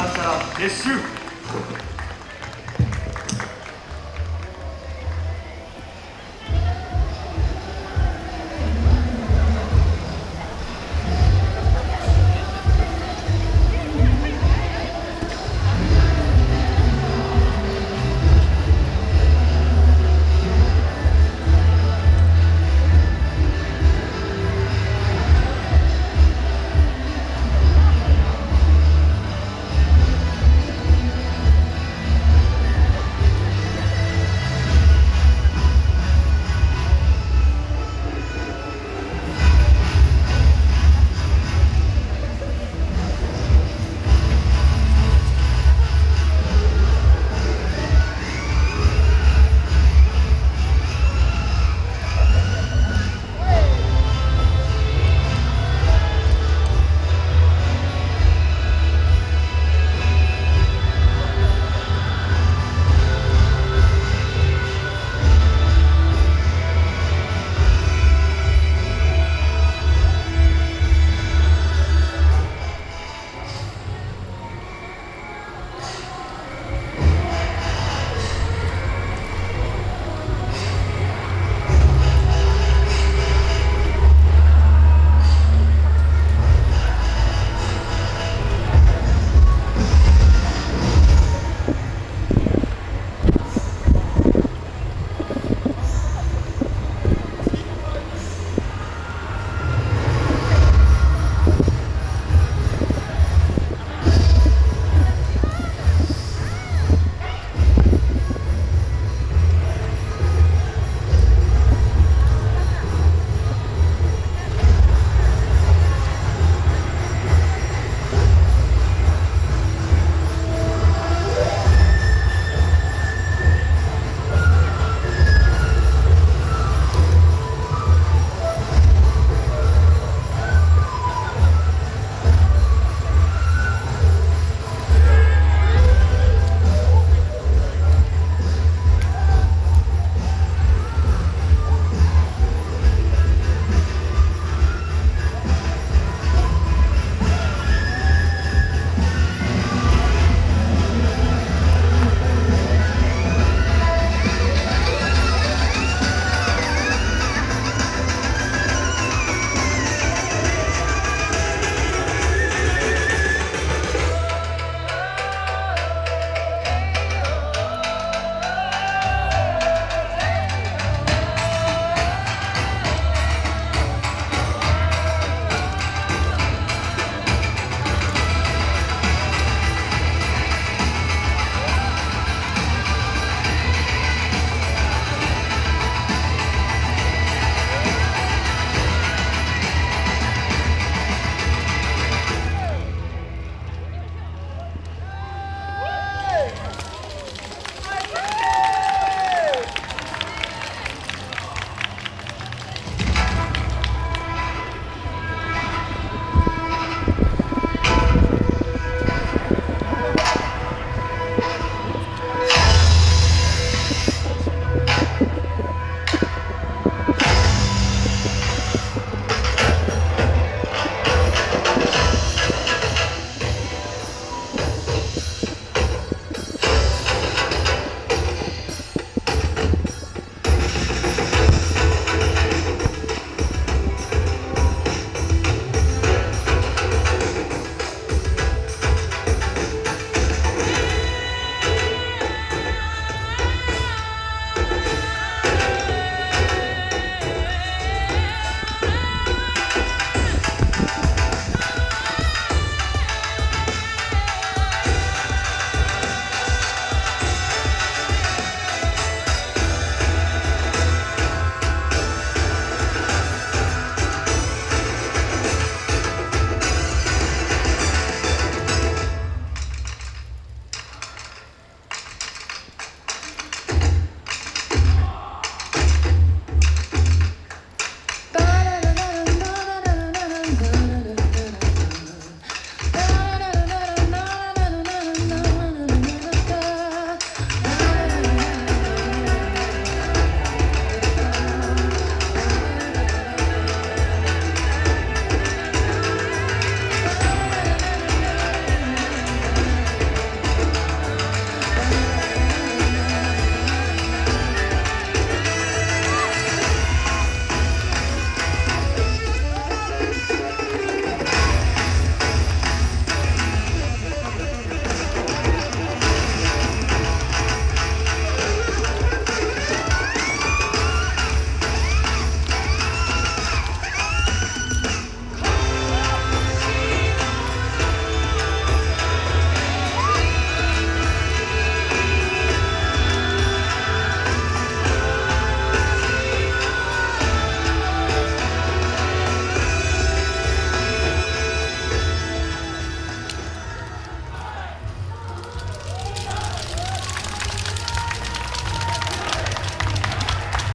感謝撤収